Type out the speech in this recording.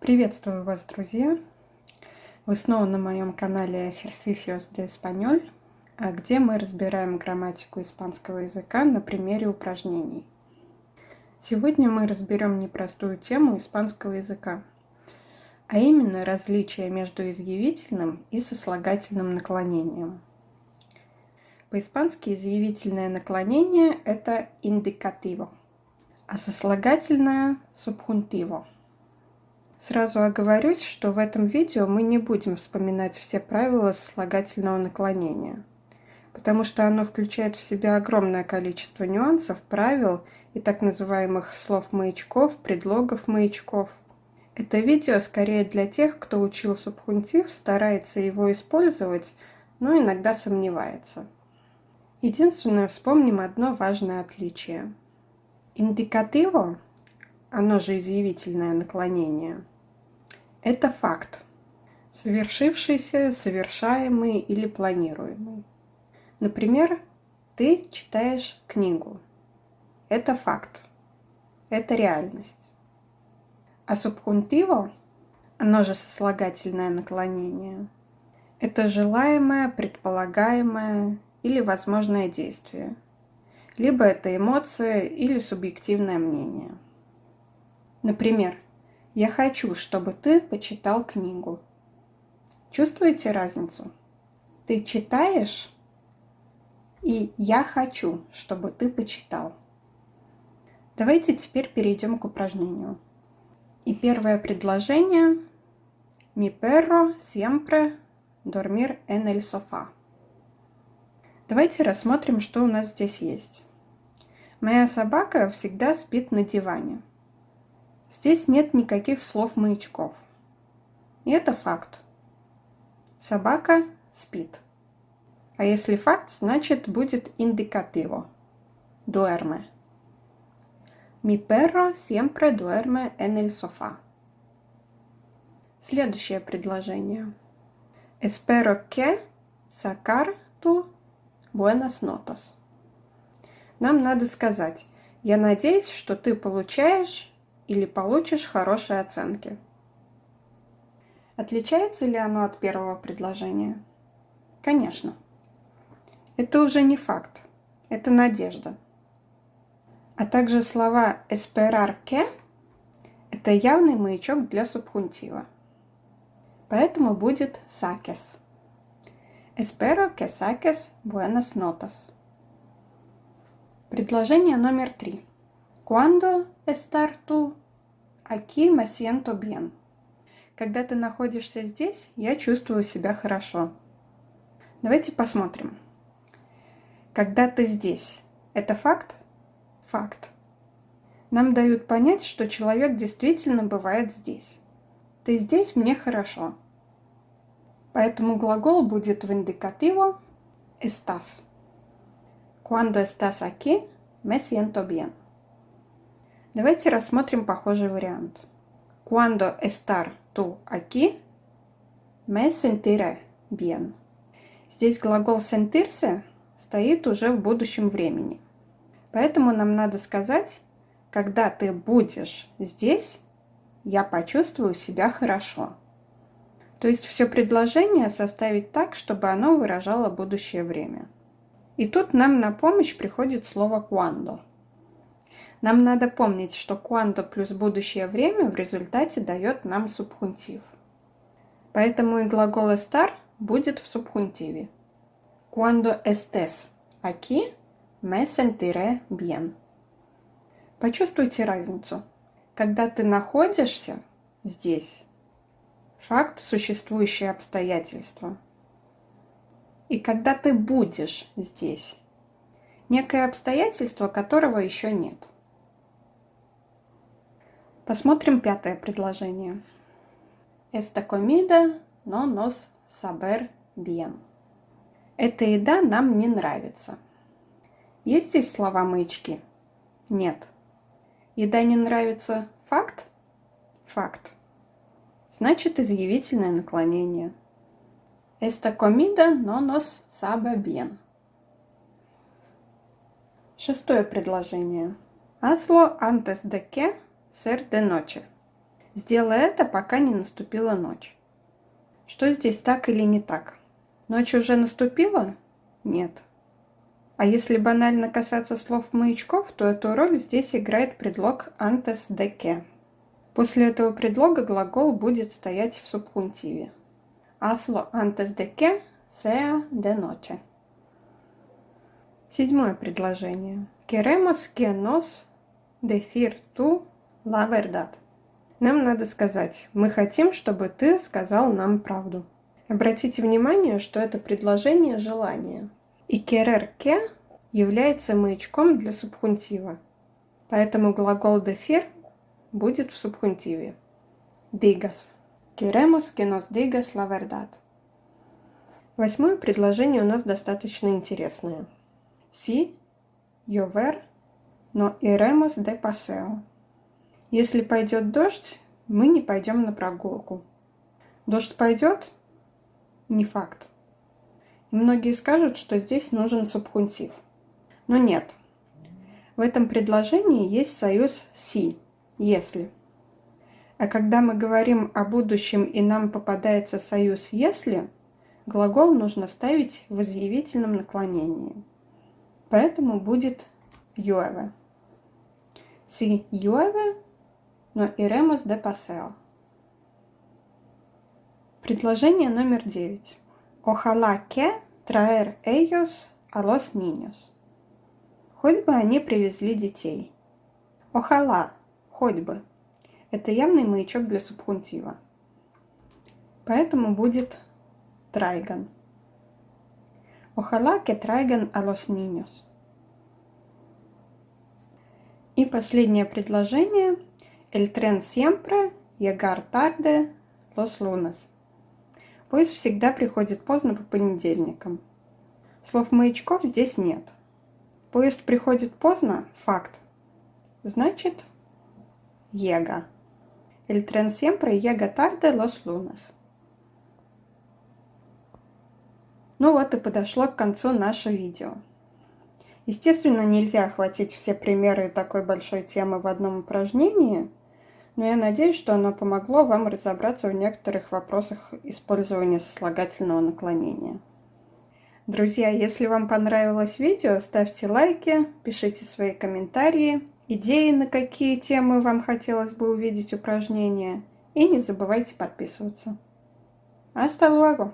Приветствую вас, друзья! Вы снова на моем канале Ejercicios de Español, где мы разбираем грамматику испанского языка на примере упражнений. Сегодня мы разберем непростую тему испанского языка, а именно различия между изъявительным и сослагательным наклонением. По-испански изъявительное наклонение – это индикативо, а сослагательное – субхунтиво – Сразу оговорюсь, что в этом видео мы не будем вспоминать все правила слагательного наклонения, потому что оно включает в себя огромное количество нюансов, правил и так называемых слов-маячков, предлогов-маячков. Это видео скорее для тех, кто учил субхунтив, старается его использовать, но иногда сомневается. Единственное, вспомним одно важное отличие. Индикативо оно же изъявительное наклонение, это факт, совершившийся, совершаемый или планируемый. Например, ты читаешь книгу. Это факт, это реальность. А субхунтиво, оно же сослагательное наклонение, это желаемое, предполагаемое или возможное действие. Либо это эмоция или субъективное мнение. Например, «Я хочу, чтобы ты почитал книгу». Чувствуете разницу? Ты читаешь и «я хочу, чтобы ты почитал». Давайте теперь перейдем к упражнению. И первое предложение «Mi perro siempre dormir en el sofá». Давайте рассмотрим, что у нас здесь есть. Моя собака всегда спит на диване. Здесь нет никаких слов-маячков. И это факт. Собака спит. А если факт, значит будет индикативо. Duerme. Mi perro siempre duerme en el sofá. Следующее предложение. Espero que sacar tu buenas notas. Нам надо сказать, я надеюсь, что ты получаешь или получишь хорошие оценки. Отличается ли оно от первого предложения? Конечно. Это уже не факт, это надежда. А также слова «esperar que» – это явный маячок для субхунтива. Поэтому будет «saques». Espero que saques buenas notas. Предложение номер три. Cuando estar tú aquí me siento bien. Когда ты находишься здесь, я чувствую себя хорошо. Давайте посмотрим. Когда ты здесь, это факт? Факт. Нам дают понять, что человек действительно бывает здесь. Ты здесь, мне хорошо. Поэтому глагол будет в индикативо estás. Cuando estás aquí, me siento bien. Давайте рассмотрим похожий вариант. Cuando estar tú aquí, me sentiré bien. Здесь глагол sentirse стоит уже в будущем времени. Поэтому нам надо сказать, когда ты будешь здесь, я почувствую себя хорошо. То есть все предложение составить так, чтобы оно выражало будущее время. И тут нам на помощь приходит слово «cuando». Нам надо помнить, что cuando плюс будущее время в результате дает нам субхунтив. Поэтому и глагол estar будет в субхунтиве. Cuando estés aquí, me sentiré bien. Почувствуйте разницу. Когда ты находишься здесь, факт существующее обстоятельство. И когда ты будешь здесь, некое обстоятельство, которого еще нет – Посмотрим пятое предложение. Esta comida no nos saber bien. Эта еда нам не нравится. Есть здесь слова маячки? Нет. Еда не нравится факт? Факт. Значит, изъявительное наклонение. Esta comida no nos sabe bien. Шестое предложение. Hazlo antes de que ser de noche. Сделай это, пока не наступила ночь. Что здесь так или не так? Ночь уже наступила? Нет. А если банально касаться слов маячков, то эту роль здесь играет предлог antes de que. После этого предлога глагол будет стоять в субхунтиве. Hazlo antes de que sea de noche. Седьмое предложение. Queremos que nos decir tú verdad. Нам надо сказать, мы хотим, чтобы ты сказал нам правду. Обратите внимание, что это предложение желания. И que является маячком для субхунтива. Поэтому глагол decir будет в субхунтиве. Digas. Queremos que nos digas la verdad. Восьмое предложение у нас достаточно интересное. Si llover, no iremos de paseo. Если пойдет дождь, мы не пойдем на прогулку. Дождь пойдет? Не факт. И многие скажут, что здесь нужен субхунтив. Но нет. В этом предложении есть союз «си» – «если». А когда мы говорим о будущем и нам попадается союз «если», глагол нужно ставить в изъявительном наклонении. Поэтому будет «llueve». Si llueve, но iremos de paseo. Предложение номер девять. Que traer ellos a los niños. Хоть бы они привезли детей. Охала, хоть бы. Это явный маячок для субхунтива. Поэтому будет трайган. Que traigan a los niños. И последнее предложение – El tren siempre llegar tarde los lunes. Поезд всегда приходит поздно по понедельникам. Слов маячков здесь нет. Поезд приходит поздно – факт. Значит, llega. El tren siempre llega tarde los lunes. Ну вот и подошло к концу наше видео. Естественно, нельзя охватить все примеры такой большой темы в одном упражнении – но я надеюсь, что оно помогло вам разобраться в некоторых вопросах использования сослагательного наклонения. Друзья, если вам понравилось видео, ставьте лайки, пишите свои комментарии, идеи, на какие темы вам хотелось бы увидеть упражнения, и не забывайте подписываться. Hasta luego!